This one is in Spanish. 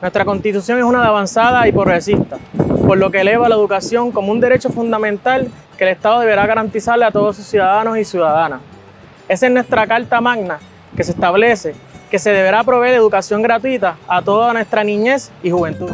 Nuestra constitución es una de avanzada y progresista, por lo que eleva la educación como un derecho fundamental que el Estado deberá garantizarle a todos sus ciudadanos y ciudadanas. Es en nuestra Carta Magna que se establece que se deberá proveer educación gratuita a toda nuestra niñez y juventud.